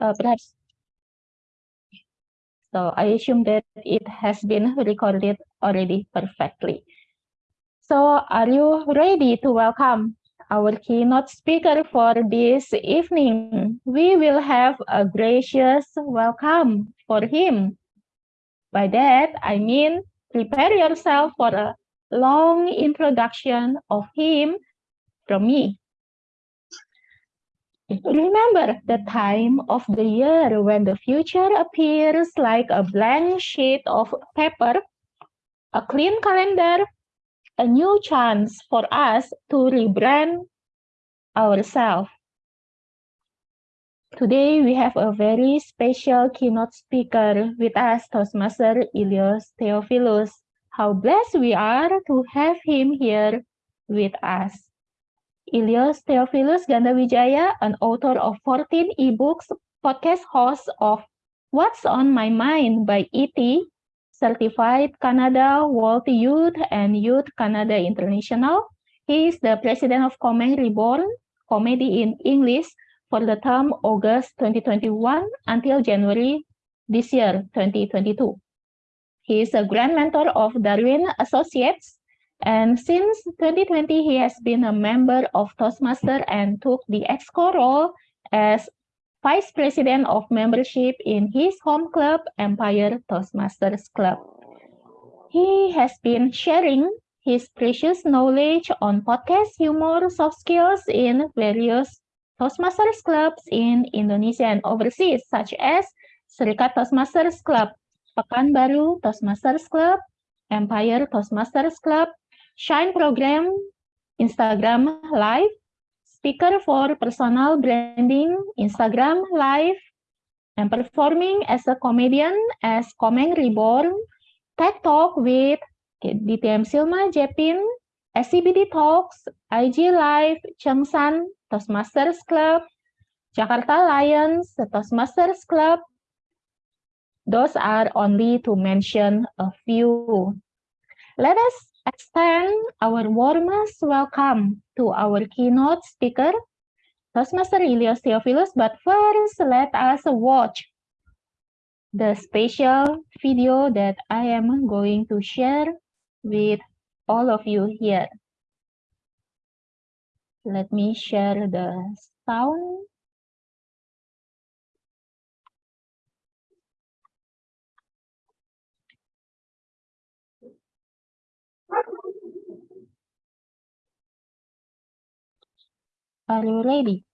uh, perhaps. So I assume that it has been recorded already perfectly. So are you ready to welcome our keynote speaker for this evening? We will have a gracious welcome for him. By that, I mean prepare yourself for a long introduction of him from me. Remember the time of the year when the future appears like a blank sheet of paper, a clean calendar, a new chance for us to rebrand ourselves. Today, we have a very special keynote speaker with us, Toastmaster Ilios Theophilus. How blessed we are to have him here with us. Ilios Theophilus Gandawijaya, an author of 14 ebooks, podcast host of What's on My Mind by ET, certified Canada World Youth and Youth Canada International. He is the president of Komeng Reborn, Comedy in English, for the term August 2021 until January this year, 2022. He is a grand mentor of Darwin Associates, and since 2020, he has been a member of Toastmaster and took the EXCO role as Vice President of Membership in his home club, Empire Toastmasters Club. He has been sharing his precious knowledge on podcast humor, soft skills in various Toastmasters clubs in Indonesia and overseas, such as Serikat Toastmasters Club, Pekanbaru Toastmasters Club, Empire Toastmasters Club, Shine program, Instagram Live, speaker for personal branding, Instagram Live, and performing as a comedian as Komeng Reborn, TED Talk with DTM Silma Jepin, SCBD Talks, IG Live, Chengsan, Toastmasters Club, Jakarta Lions, the Toastmasters Club. Those are only to mention a few. Let us extend our warmest welcome to our keynote speaker, Toastmaster Ilios Theophilus, but first let us watch the special video that I am going to share with all of you here. Let me share the sound. Are you ready?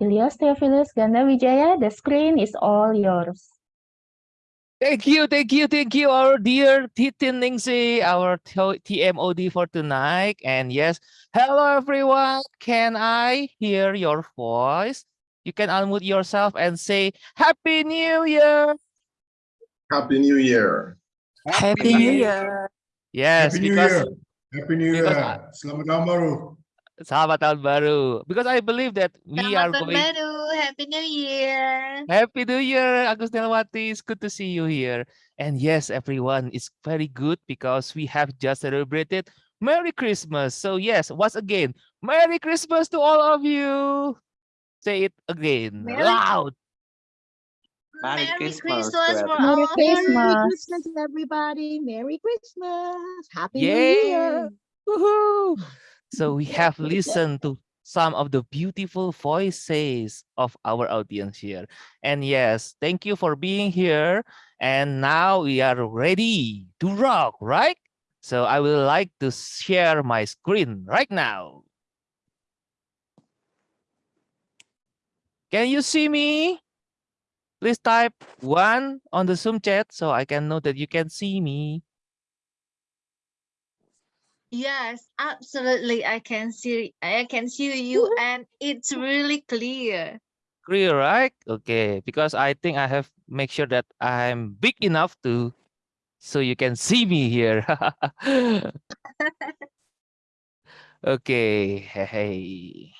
Ilios Theophilus Gandawijaya, the screen is all yours. Thank you, thank you, thank you, our dear Titin Ningsi, our TMOD for tonight. And yes, hello everyone. Can I hear your voice? You can unmute yourself and say Happy New Year. Happy New Year. Happy New Year. Yes, Happy New because Year. Happy New Year. Selamat tahun baru. Selamat tahun baru. Because I believe that we are Selamat tahun going baru. Happy New Year. Happy New Year, Agus Nelwati. It's good to see you here. And yes, everyone, it's very good because we have just celebrated Merry Christmas. So yes, once again, Merry Christmas to all of you. Say it again, Merry- loud. Merry Merry Christmas Christmas for Merry all. Christmas. Merry Christmas, everybody. Merry Christmas. Happy New Year. Woohoo! So we have listened to some of the beautiful voices of our audience here. And yes, thank you for being here. And now we are ready to rock, right? So I would like to share my screen right now. Can you see me? Please type one on the Zoom chat so I can know that you can see me. Yes, absolutely. I can see I can see you mm-hmm. and it's really clear. Clear, right? Okay, because I think I have make sure that I'm big enough to so you can see me here. okay, hey.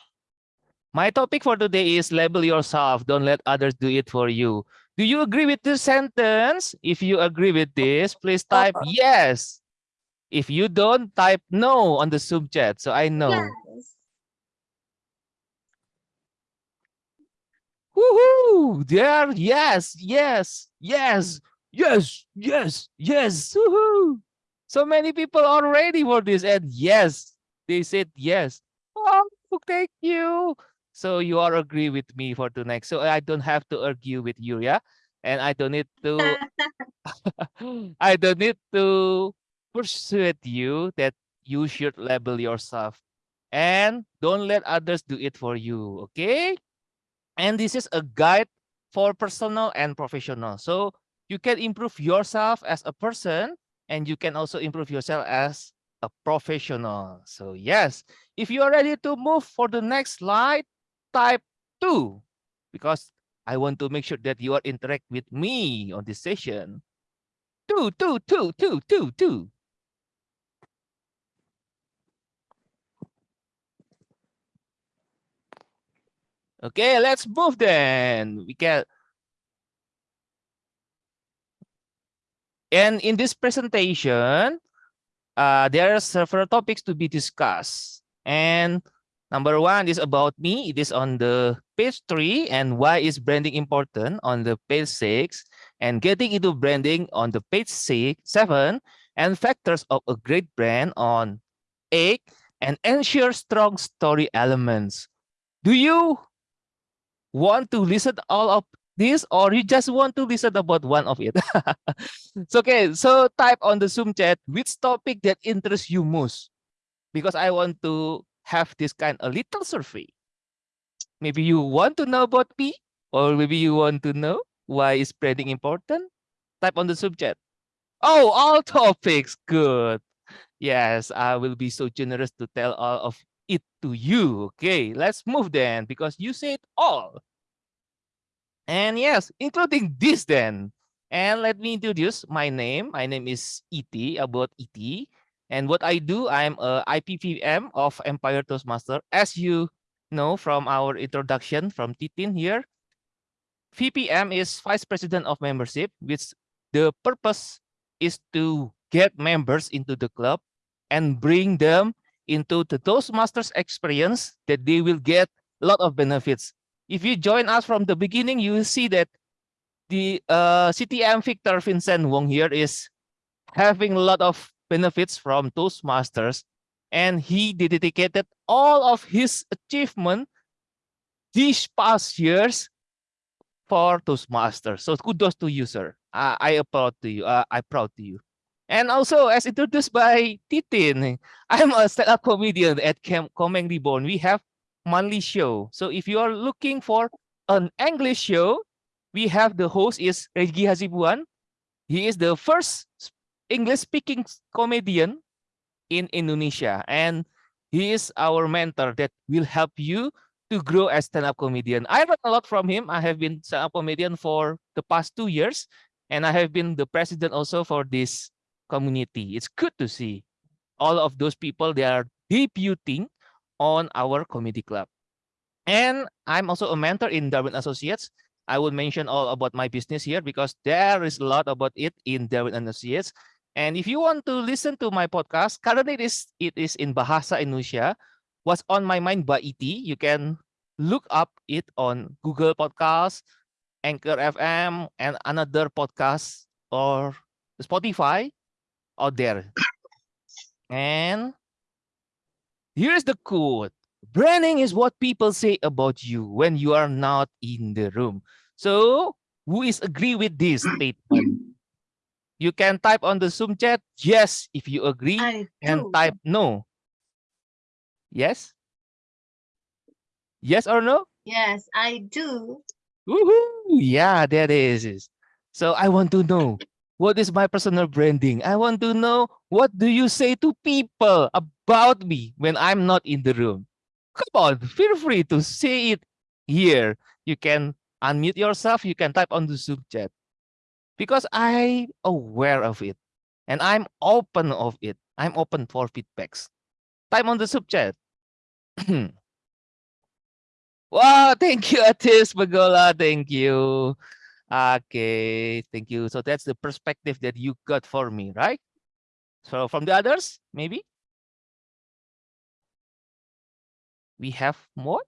My topic for today is label yourself, don't let others do it for you. Do you agree with this sentence? If you agree with this, please type uh-huh. yes. If you don't, type no on the Zoom chat so I know. Yes. Woohoo! There, yes, yes, yes, yes, yes, yes. Woohoo! So many people are ready for this, and yes, they said yes. Oh, thank you. So you all agree with me for tonight. So I don't have to argue with you, yeah, and I don't need to. I don't need to persuade you that you should label yourself, and don't let others do it for you. Okay. And this is a guide for personal and professional. So you can improve yourself as a person and you can also improve yourself as a professional. So yes, if you are ready to move for the next slide, type two, because I want to make sure that you are interact with me on this session. Two, two, two, two, two, two. Okay, let's move then. We can. And in this presentation, uh, there are several topics to be discussed. And number one is about me. It is on the page three. And why is branding important on the page six? And getting into branding on the page six, seven. And factors of a great brand on eight. And ensure strong story elements. Do you want to listen all of this or you just want to listen about one of it? It's okay so type on the zoom chat which topic that interests you most? Because i want to have this kind of little survey. Maybe you want to know about me or maybe you want to know why is branding important? Type on the zoom chat. Oh all topics good. Yes i will be so generous to tell all of it to you. Okay, let's move then because you said all. And yes, including this then. And let me introduce my name. My name is ET, about ET. And what I do, I'm a IPPM of Empire Toastmaster. As you know from our introduction from Titin here, VPM is Vice President of Membership, which the purpose is to get members into the club and bring them into the Toastmasters experience that they will get a lot of benefits. If you join us from the beginning, you will see that the uh, CTM Victor Vincent Wong here is having a lot of benefits from Toastmasters and he dedicated all of his achievement these past years for Toastmasters. So kudos to you, sir. Uh, I applaud to you. Uh, I proud to you. And also, as introduced by Titin, I'm a stand-up comedian at Cam Komeng Reborn. We have monthly show. So if you are looking for an English show, we have the host is Regi Hasibuan. He is the first English-speaking comedian in Indonesia. And he is our mentor that will help you to grow as stand-up comedian. I learned a lot from him. I have been stand-up comedian for the past two years. And I have been the president also for this community. It's good to see. all of those people they are debuting on our comedy club. And I'm also a mentor in Darwin Associates. I will mention all about my business here because there is a lot about it in Darwin Associates. And if you want to listen to my podcast, currently it is, it is in Bahasa Indonesia. What's on my mind by ET, you can look up it on Google Podcasts, Anchor FM, and another podcast or Spotify out there. And here's the quote. Branding is what people say about you when you are not in the room. So who is agree with this statement? You can type on the Zoom chat, yes, if you agree, and type no. Yes? Yes or no? Yes, I do. Woohoo! Yeah, that is. So I want to know what is my personal branding? I want to know what do you say to people about me when I'm not in the room? Come on, feel free to say it here. You can unmute yourself, you can type on the Zoom chat. Because I'm aware of it and I'm open of it. I'm open for feedbacks. Type on the Zoom chat. Wow, thank you, Atis Bagola. Thank you. Okay, thank you. So that's the perspective that you got for me, right? So from the others, maybe? We have more?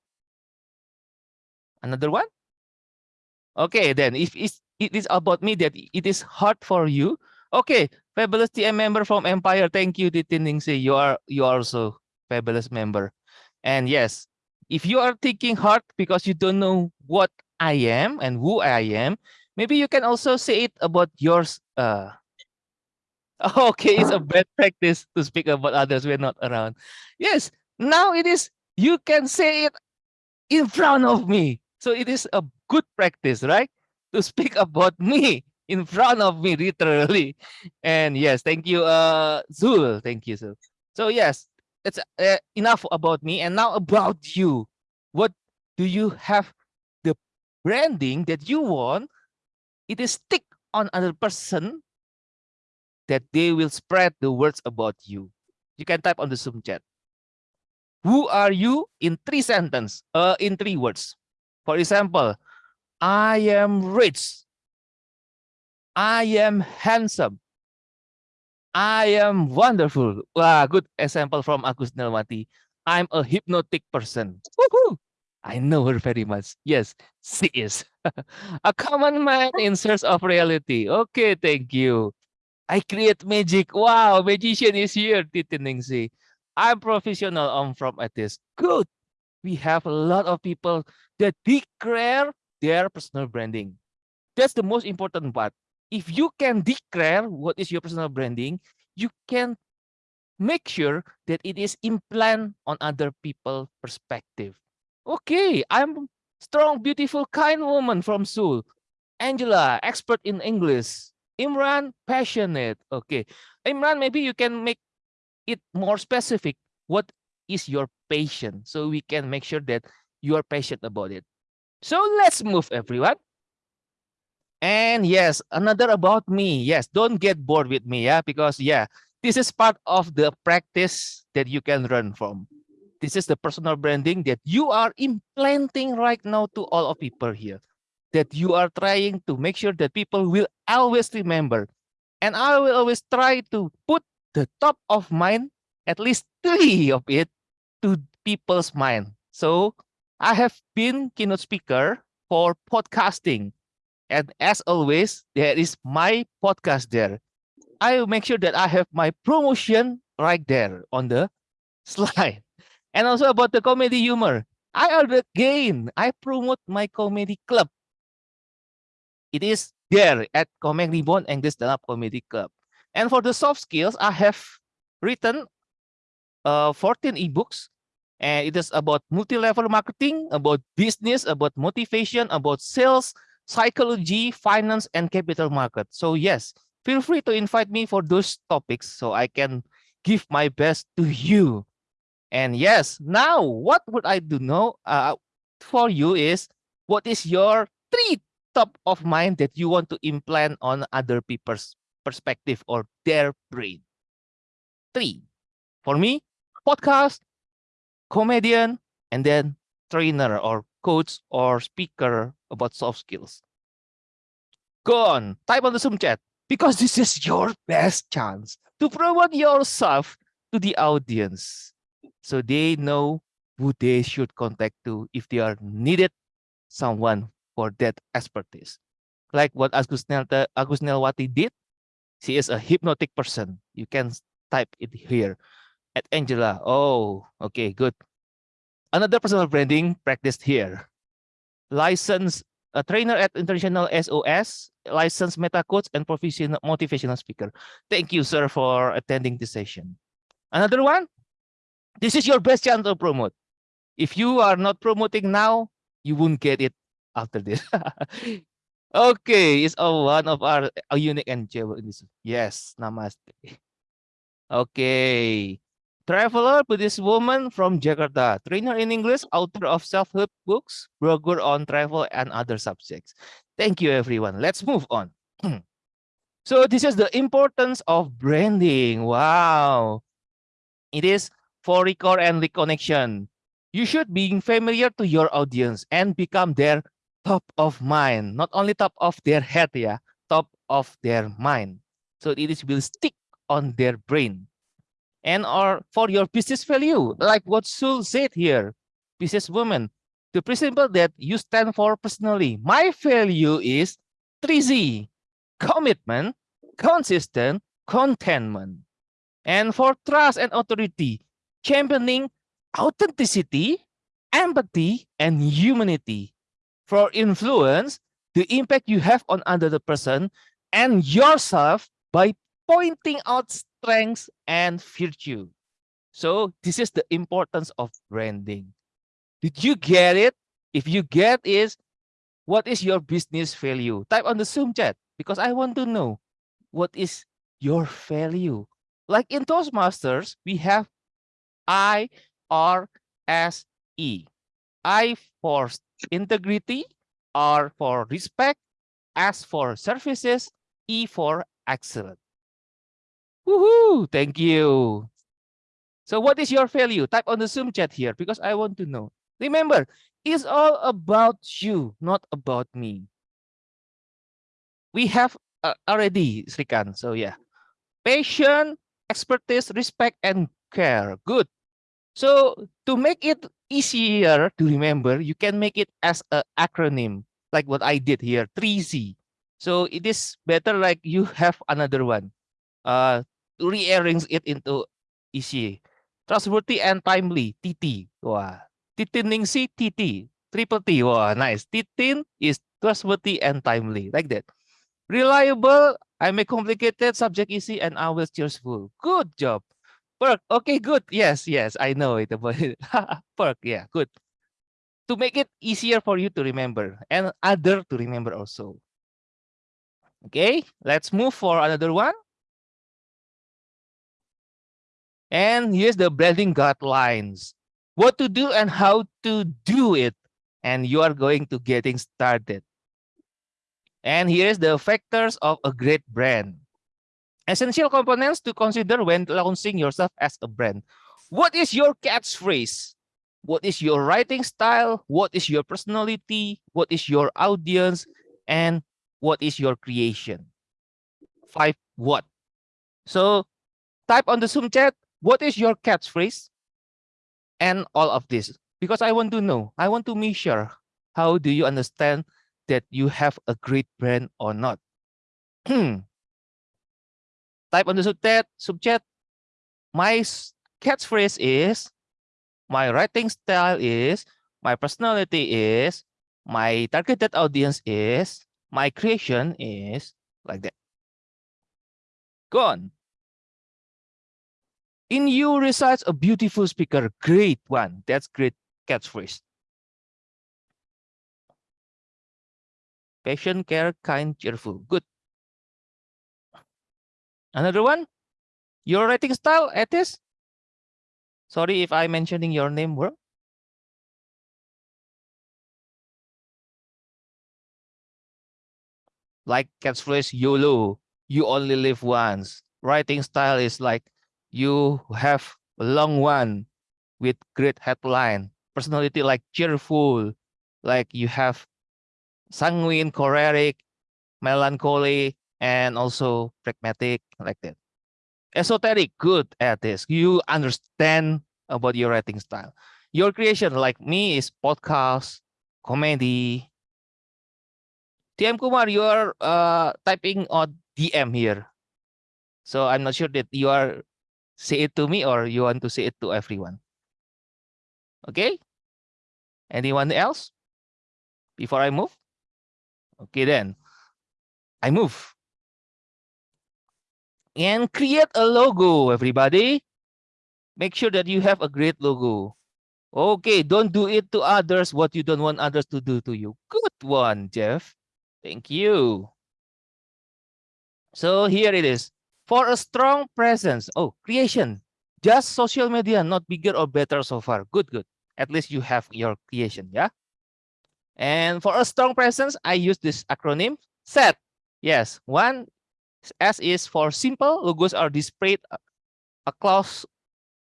Another one? Okay, then if it's, it is about me that it is hard for you. Okay, fabulous TM member from Empire. Thank you, Titin Ningsi. You are you are also fabulous member. And yes, if you are thinking hard because you don't know what I am and who I am, maybe you can also say it about yours. Uh, okay, it's a bad practice to speak about others when not around. Yes, now it is, you can say it in front of me. So it is a good practice, right? To speak about me in front of me, literally. And yes, thank you, uh, Zul. Thank you, Zul. So yes, it's uh, enough about me and now about you what do you have the branding that you want it is stick on another person that they will spread the words about you you can type on the zoom chat who are you in three sentence uh in three words for example i am rich i am handsome I am wonderful. Wow, good example from Agus Nelmati. I'm a hypnotic person. I know her very much. Yes, she is. a common man in search of reality. Okay, thank you. I create magic. Wow, magician is here, Titiningsi. I'm professional. I'm from artist. Good. We have a lot of people that declare their personal branding. That's the most important part if you can declare what is your personal branding, you can make sure that it is implant on other people perspective. Okay, I'm strong, beautiful, kind woman from Seoul. Angela, expert in English. Imran, passionate. Okay, Imran, maybe you can make it more specific. What is your passion? So we can make sure that you are passionate about it. So let's move, everyone. And yes, another about me. Yes, don't get bored with me, yeah, because yeah, this is part of the practice that you can learn from. This is the personal branding that you are implanting right now to all of people here. That you are trying to make sure that people will always remember. And I will always try to put the top of mind, at least three of it, to people's mind. So I have been keynote speaker for podcasting and as always, there is my podcast there. I will make sure that I have my promotion right there on the slide. And also about the comedy humor. I again, I promote my comedy club. It is there at Comedy Bond English Stand-Up Comedy Club. And for the soft skills, I have written uh, 14 ebooks and it is about multi-level marketing, about business, about motivation, about sales, psychology, finance, and capital market. So yes, feel free to invite me for those topics so I can give my best to you. And yes, now what would I do know uh, for you is what is your three top of mind that you want to implant on other people's perspective or their brain? Three. For me, podcast, comedian, and then trainer or coach or speaker about soft skills. Go on, type on the Zoom chat because this is your best chance to promote yourself to the audience so they know who they should contact to if they are needed someone for that expertise. Like what Agus Nelta- Agus Nelwati did, she is a hypnotic person. You can type it here at Angela. Oh, okay, good. Another personal branding practiced here. Licensed a trainer at International SOS, licensed meta coach and professional motivational speaker. Thank you, sir, for attending this session. Another one. This is your best chance to promote. If you are not promoting now, you won't get it after this. okay, it's all one of our a unique and jewel in this. Yes, namaste. Okay. Traveler Buddhist woman from Jakarta, trainer in English, author of self-help books, blogger on travel and other subjects. Thank you, everyone. Let's move on. so this is the importance of branding. Wow. It is for record and reconnection. You should be familiar to your audience and become their top of mind. Not only top of their head, yeah, top of their mind. So it is will stick on their brain and or for your business value, like what Sul said here, businesswoman, the principle that you stand for personally. My value is 3C, commitment, consistent, contentment. And for trust and authority, championing authenticity, empathy, and humanity. For influence, the impact you have on another person and yourself by pointing out strengths and virtue. So this is the importance of branding. Did you get it? If you get is, what is your business value? Type on the Zoom chat because I want to know what is your value. Like in Toastmasters, we have I, R, S, E. I for integrity, R for respect, S for services, E for excellent. Woohoo! Thank you. So what is your value? Type on the Zoom chat here because I want to know. Remember, it's all about you, not about me. We have uh, already, Srikan. So yeah, passion, expertise, respect, and care. Good. So to make it easier to remember, you can make it as an acronym, like what I did here, 3C. So it is better like you have another one. Uh, rearrange it into easy. Trustworthy and timely, TT. Wah. Titiningsi, TT. Triple T. Wah, nice. Titin is trustworthy and timely, like that. Reliable, I make complicated, subject easy, and always cheerful. Good job. Perk, okay, good. Yes, yes, I know it about it. Perk, yeah, good. To make it easier for you to remember and other to remember also. Okay, let's move for another one. And here's the branding guidelines. What to do and how to do it. And you are going to getting started. And here's the factors of a great brand. Essential components to consider when launching yourself as a brand. What is your catchphrase? What is your writing style? What is your personality? What is your audience? And what is your creation? Five what? So type on the Zoom chat, what is your catchphrase? And all of this, because I want to know, I want to measure how do you understand that you have a great brand or not. Type on the subject, subchat. My catchphrase is, my writing style is, my personality is, my targeted audience is, my creation is like that. Go on. In you resides a beautiful speaker. Great one. That's great catchphrase. Patient, care, kind, cheerful. Good. Another one. Your writing style, Etis. Sorry if I'm mentioning your name wrong. Like catchphrase YOLO, you only live once. Writing style is like you have a long one with great headline. Personality like cheerful, like you have sanguine, choleric, melancholy, and also phlegmatic, like that. Esoteric, good at this. You understand about your writing style. Your creation, like me, is podcast, comedy. TM Kumar, you are uh, typing on DM here. So I'm not sure that you are say it to me or you want to say it to everyone. Okay? Anyone else? Before I move? Okay, then. I move. And create a logo, everybody. Make sure that you have a great logo. Okay, don't do it to others what you don't want others to do to you. Good one, Jeff. Thank you. So here it is. For a strong presence. Oh, creation. Just social media, not bigger or better so far. Good, good. At least you have your creation, yeah? And for a strong presence, I use this acronym SET. Yes, one S is for simple. Logos are displayed across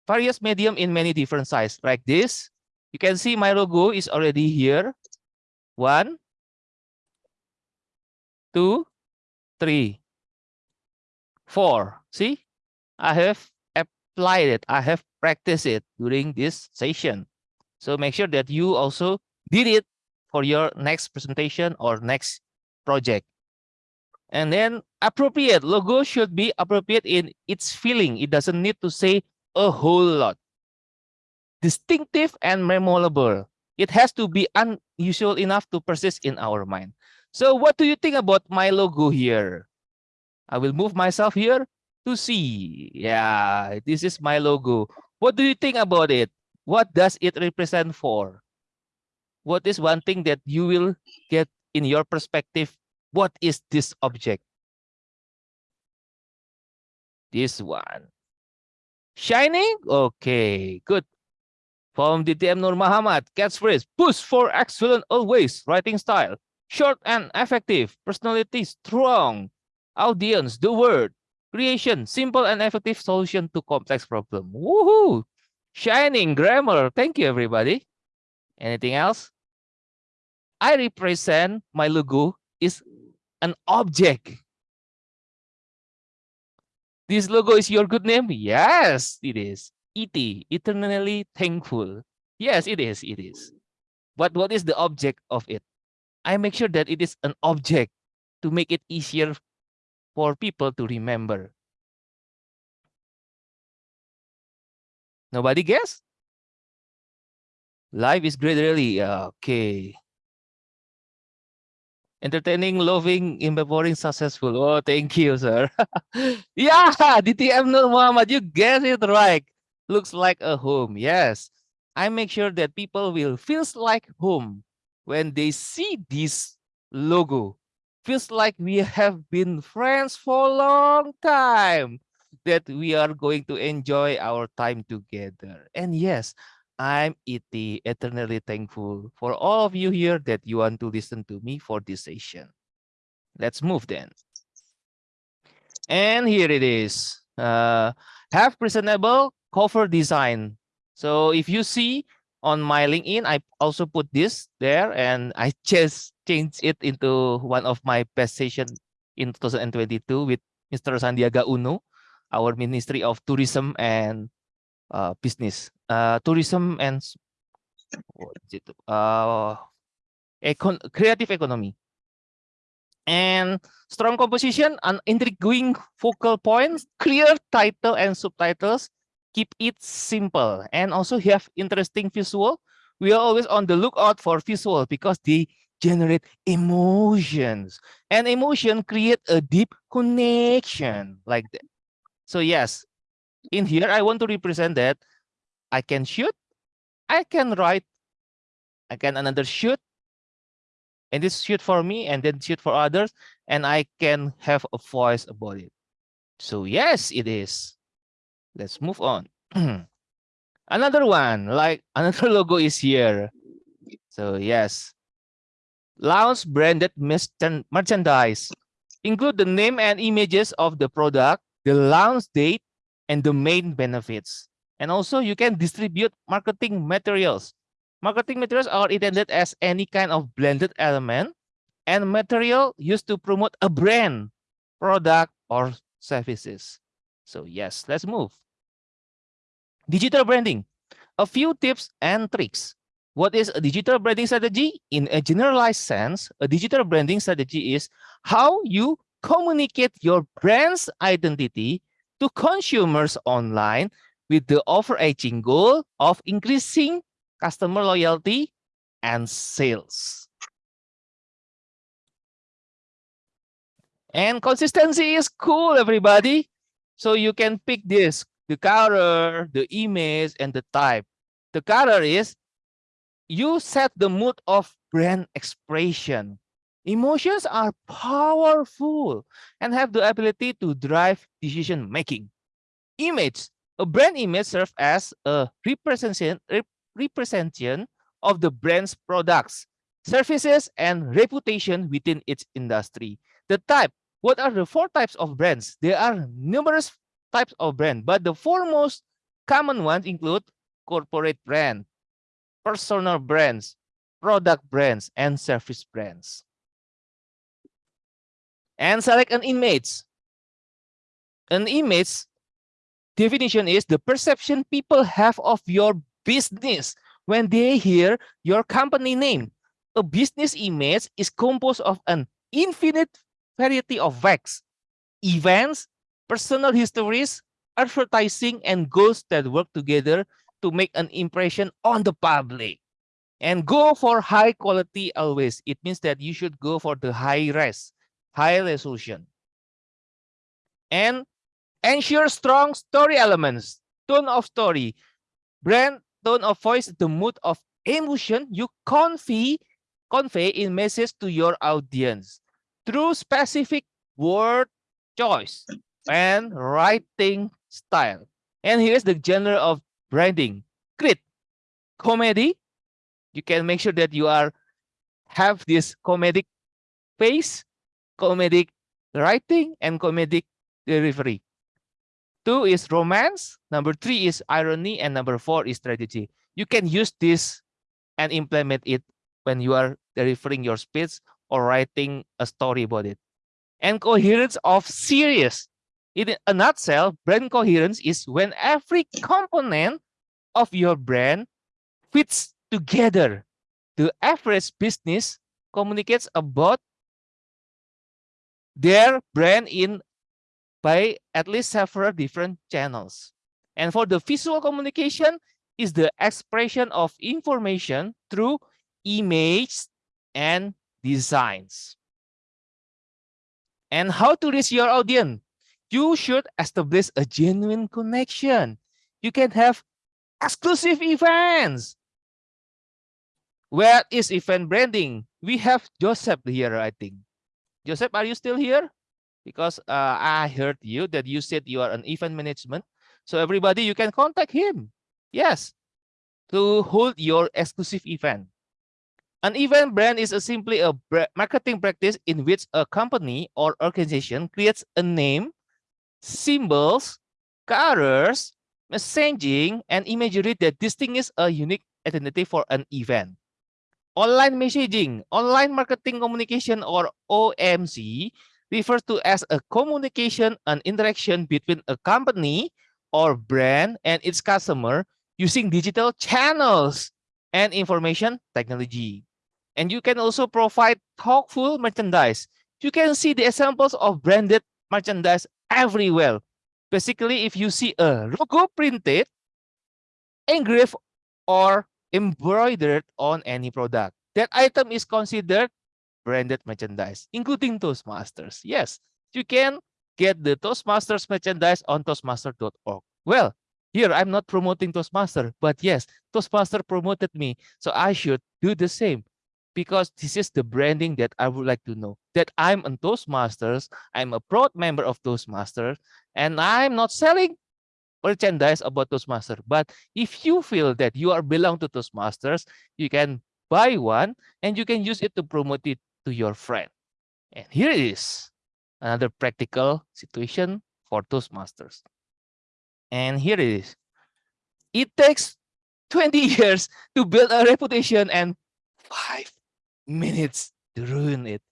various medium in many different size like this. You can see my logo is already here. One, two, three, four. See, I have applied it. I have practiced it during this session. So make sure that you also did it for your next presentation or next project. And then appropriate logo should be appropriate in its feeling. It doesn't need to say a whole lot. Distinctive and memorable. It has to be unusual enough to persist in our mind. So what do you think about my logo here? I will move myself here to see. Yeah, this is my logo. What do you think about it? What does it represent for? What is one thing that you will get in your perspective? What is this object? This one. Shining? Okay, good. From DTM Nur Muhammad, catchphrase, push for excellent always, writing style. Short and effective, personality strong. Audience, the word. Creation, simple and effective solution to complex problem. Woohoo! Shining grammar. Thank you, everybody. Anything else? I represent my logo is an object. This logo is your good name? Yes, it is. ET, eternally thankful. Yes, it is. It is. But what is the object of it? I make sure that it is an object to make it easier for people to remember. Nobody guess? Life is great, really. Okay. Entertaining, loving, empowering, successful. Oh, thank you, sir. yeah, DTM Nur Muhammad, you guessed it right. Looks like a home. Yes. I make sure that people will feels like home when they see this logo. Feels like we have been friends for a long time. That we are going to enjoy our time together. And yes, I'm ET, eternally thankful for all of you here that you want to listen to me for this session. Let's move then. And here it is. Uh, have presentable cover design. So if you see on my LinkedIn, I also put this there and I just changed it into one of my best session in 2022 with Mr. Sandiaga Uno, our Ministry of Tourism and uh, Business uh, tourism and it? Uh, econ creative economy. And strong composition, an intriguing focal points, clear title and subtitles, keep it simple, and also have interesting visual. We are always on the lookout for visual because they generate emotions, and emotion create a deep connection like that. So yes, in here I want to represent that I can shoot, I can write, I can another shoot, and this shoot for me and then shoot for others, and I can have a voice about it. So yes, it is. Let's move on. another one, like another logo is here. So yes, launch branded merchan- merchandise. Include the name and images of the product, the launch date, and the main benefits. And also you can distribute marketing materials. Marketing materials are intended as any kind of blended element and material used to promote a brand, product, or services. So yes, let's move. Digital branding. A few tips and tricks. What is a digital branding strategy? In a generalized sense, a digital branding strategy is how you communicate your brand's identity to consumers online with the overarching goal of increasing customer loyalty and sales. And consistency is cool, everybody. So you can pick this, the color, the image, and the type. The color is you set the mood of brand expression. Emotions are powerful and have the ability to drive decision making. Image, a brand image serves as a representation, representation of the brand's products, services, and reputation within its industry. The type, what are the four types of brands? There are numerous types of brand, but the four most common ones include corporate brand, personal brands, product brands, and service brands. And select an image. An image definition is the perception people have of your business when they hear your company name. A business image is composed of an infinite variety of facts, events, personal histories, advertising, and goals that work together to make an impression on the public. And go for high quality always. It means that you should go for the high res, high resolution. And ensure strong story elements, tone of story, brand tone of voice, the mood of emotion you convey, convey in message to your audience through specific word choice and writing style. And here's the genre of branding. Crit, comedy. You can make sure that you are have this comedic face, comedic writing, and comedic delivery. Two is romance. Number three is irony. And number four is strategy. You can use this and implement it when you are delivering your speech or writing a story about it. And coherence of series. In a nutshell, brand coherence is when every component of your brand fits together. The average business communicates about their brand in by at least several different channels. And for the visual communication is the expression of information through images and designs. And how to reach your audience? You should establish a genuine connection. You can have exclusive events. Where is event branding? We have Joseph here, I think. Joseph, are you still here? Because uh, I heard you that you said you are an event management. So everybody, you can contact him. Yes, to hold your exclusive event. An event brand is a simply a marketing practice in which a company or organization creates a name, symbols, colors, messaging, and imagery that distinguishes a unique identity for an event. Online messaging, online marketing communication, or OMC refers to as a communication and interaction between a company or brand and its customer using digital channels and information technology. And you can also provide thoughtful merchandise. You can see the examples of branded merchandise everywhere. Basically, if you see a logo printed, engraved, or embroidered on any product, that item is considered branded merchandise, including Toastmasters. Yes, you can get the Toastmasters merchandise on toastmaster.org. Well, here I'm not promoting Toastmaster, but yes, Toastmaster promoted me, so I should do the same because this is the branding that I would like to know that I'm a Toastmasters, I'm a proud member of Toastmasters, and I'm not selling merchandise about Toastmasters. But if you feel that you are belong to Toastmasters, you can buy one and you can use it to promote it to your friend. And here it is, another practical situation for Toastmasters. And here it is. It takes 20 years to build a reputation and five minutes to ruin it.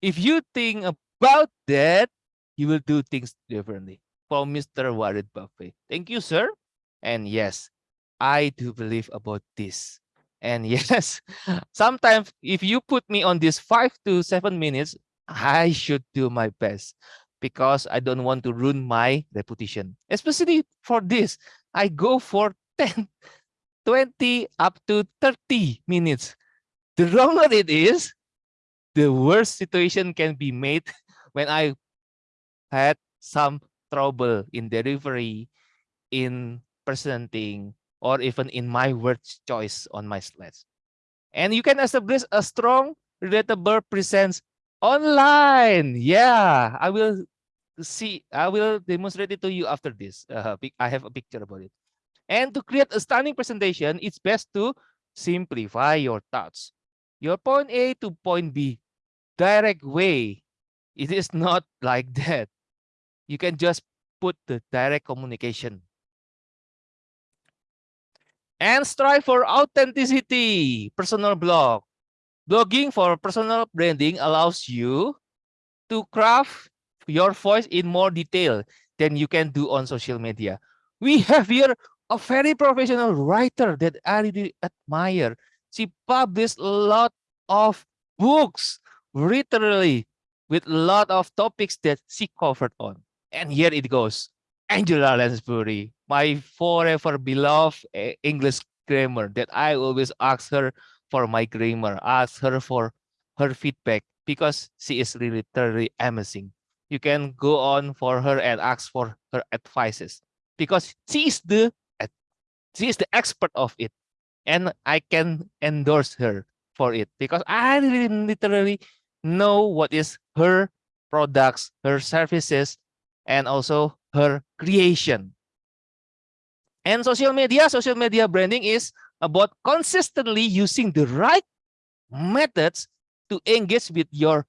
If you think about that, you will do things differently. From Mr. Warren Buffett. Thank you, sir. And yes, I do believe about this. And yes, sometimes if you put me on this five to seven minutes, I should do my best because I don't want to ruin my reputation. Especially for this, I go for 10, 20 up to 30 minutes. The longer it is, the worst situation can be made when I had some trouble in delivery, in presenting, or even in my word choice on my slides. And you can establish a strong, relatable presence online. Yeah, I will see, I will demonstrate it to you after this. Uh, I have a picture about it. And to create a stunning presentation, it's best to simplify your thoughts. Your point A to point B, direct way. It is not like that. You can just put the direct communication. And strive for authenticity, personal blog. Blogging for personal branding allows you to craft your voice in more detail than you can do on social media. We have here a very professional writer that I really admire. She published a lot of books, literally, with a lot of topics that she covered on. And here it goes. Angela Lansbury, my forever beloved eh, English grammar that I always ask her for my grammar, ask her for her feedback because she is really amazing. You can go on for her and ask for her advices because she is the she is the expert of it, and I can endorse her for it because I really literally know what is her products, her services, and also her creation. And social media, social media branding is about consistently using the right methods to engage with your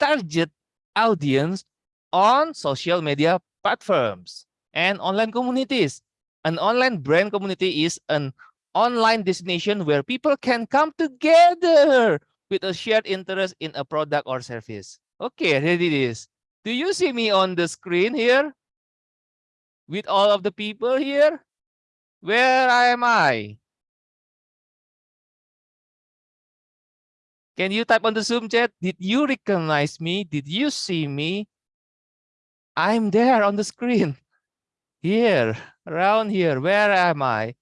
target audience on social media platforms and online communities. An online brand community is an online destination where people can come together with a shared interest in a product or service. Okay, here it is. Do you see me on the screen here? With all of the people here? Where am I? Can you type on the Zoom chat? Did you recognize me? Did you see me? I'm there on the screen. Here, around here. Where am I?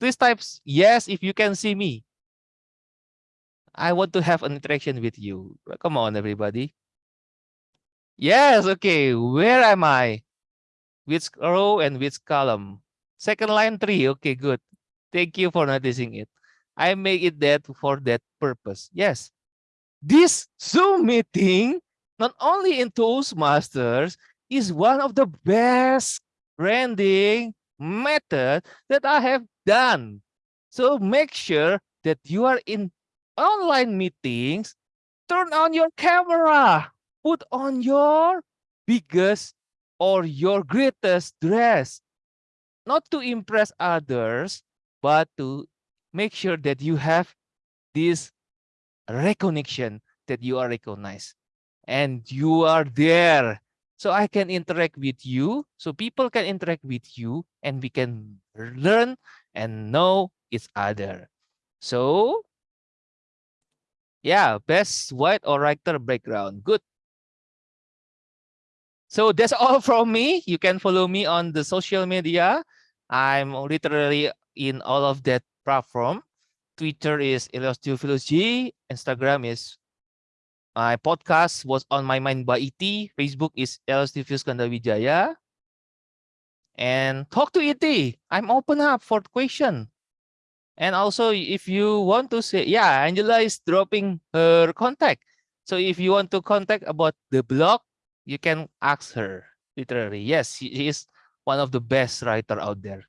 Please type yes if you can see me. I want to have an interaction with you. Come on, everybody. Yes, okay. Where am I? Which row and which column? Second line three. Okay, good. Thank you for noticing it. I make it that for that purpose. Yes. This Zoom meeting, not only in Toastmasters, is one of the best branding method that I have done. So make sure that you are in online meetings, turn on your camera, put on your biggest or your greatest dress, not to impress others, but to make sure that you have this recognition that you are recognized and you are there. So I can interact with you, so people can interact with you, and we can learn and know each other. So yeah, best white or writer background. Good. So that's all from me. You can follow me on the social media. I'm literally in all of that platform. Twitter is Theophilus Instagram is my podcast was on my mind by ET. Facebook is Kandawijaya. And talk to ET. I'm open up for question. And also, if you want to say, yeah, Angela is dropping her contact. So if you want to contact about the blog, you can ask her. Literally, yes, she is one of the best writer out there.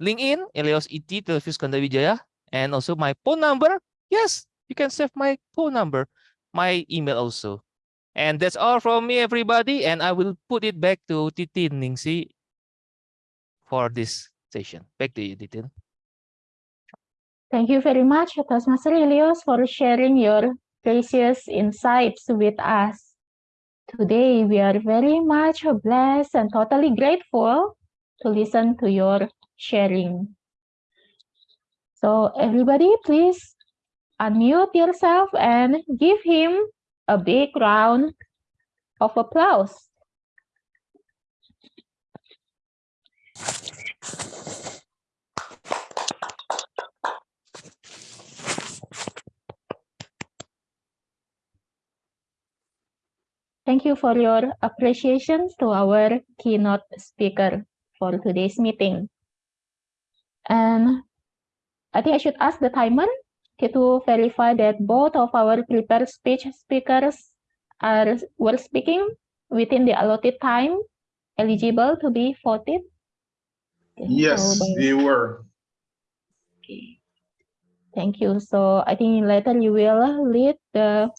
LinkedIn, Elios ET, Telefis Kandawijaya, and also my phone number. Yes, you can save my phone number, my email also. And that's all from me, everybody. And I will put it back to Titi Ningsi for this session. Back to you, Titin. Thank you very much, Toastmaster Ilios, for sharing your precious insights with us. Today, we are very much blessed and totally grateful to listen to your sharing. So everybody, please unmute yourself and give him a big round of applause. Thank you for your appreciations to our keynote speaker for today's meeting. And I think I should ask the timer to verify that both of our prepared speech speakers are were speaking within the allotted time eligible to be voted. Okay, Yes, so they were. Okay. Thank you. So I think later you will lead the